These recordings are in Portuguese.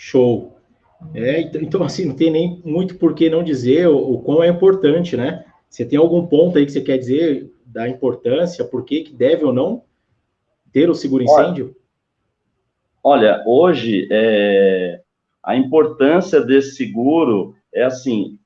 Show. É, então, então, assim, não tem nem muito por que não dizer o, o quão é importante, né? Você tem algum ponto aí que você quer dizer da importância, por que, que deve ou não ter o seguro-incêndio? Olha, olha, hoje é, a importância desse seguro é assim,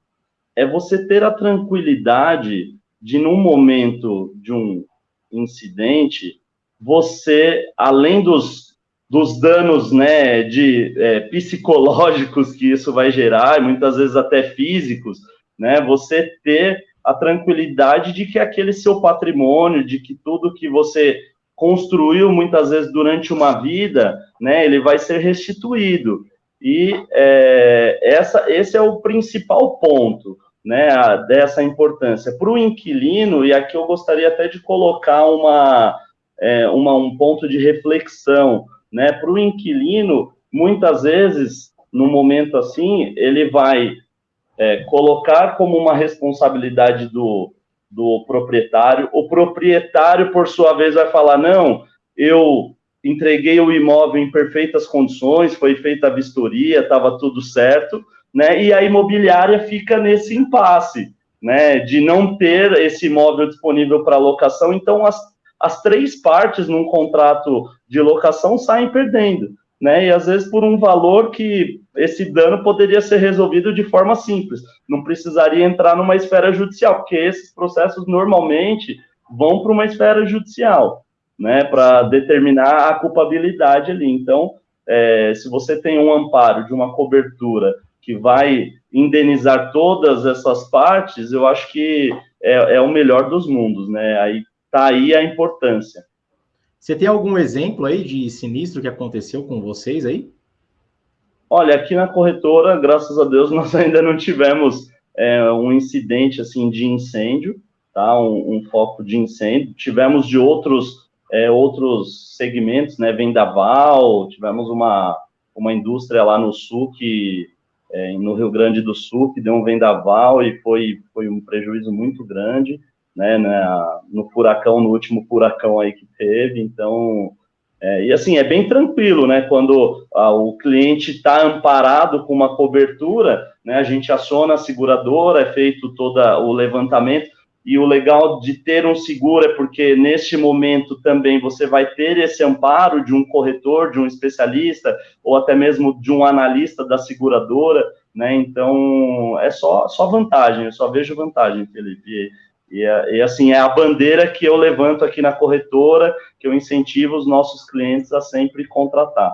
é você ter a tranquilidade de, num momento de um incidente, você, além dos, dos danos né, de, é, psicológicos que isso vai gerar, e muitas vezes até físicos, né, você ter a tranquilidade de que aquele seu patrimônio, de que tudo que você construiu muitas vezes durante uma vida, né, ele vai ser restituído. E é, essa, esse é o principal ponto né, dessa importância. Para o inquilino, e aqui eu gostaria até de colocar uma, é, uma um ponto de reflexão, né, para o inquilino, muitas vezes, no momento assim, ele vai é, colocar como uma responsabilidade do, do proprietário, o proprietário, por sua vez, vai falar, não, eu entreguei o imóvel em perfeitas condições, foi feita a vistoria, estava tudo certo, né? E a imobiliária fica nesse impasse, né? De não ter esse imóvel disponível para locação. Então, as, as três partes num contrato de locação saem perdendo, né? E às vezes por um valor que esse dano poderia ser resolvido de forma simples, não precisaria entrar numa esfera judicial, porque esses processos normalmente vão para uma esfera judicial né, para determinar a culpabilidade ali. Então, é, se você tem um amparo de uma cobertura que vai indenizar todas essas partes, eu acho que é, é o melhor dos mundos, né? Aí tá aí a importância. Você tem algum exemplo aí de sinistro que aconteceu com vocês aí? Olha, aqui na corretora, graças a Deus, nós ainda não tivemos é, um incidente assim de incêndio, tá? Um, um, foco de incêndio. Tivemos de outros é, outros segmentos, né, vendaval, tivemos uma, uma indústria lá no sul, que, é, no Rio Grande do Sul, que deu um vendaval e foi, foi um prejuízo muito grande, né, né no furacão, no último furacão aí que teve, então, é, e assim, é bem tranquilo, né, quando a, o cliente está amparado com uma cobertura, né, a gente aciona a seguradora, é feito todo o levantamento, e o legal de ter um seguro é porque neste momento também você vai ter esse amparo de um corretor, de um especialista, ou até mesmo de um analista da seguradora, né? Então é só, só vantagem, eu só vejo vantagem, Felipe. E, e, e assim, é a bandeira que eu levanto aqui na corretora, que eu incentivo os nossos clientes a sempre contratar.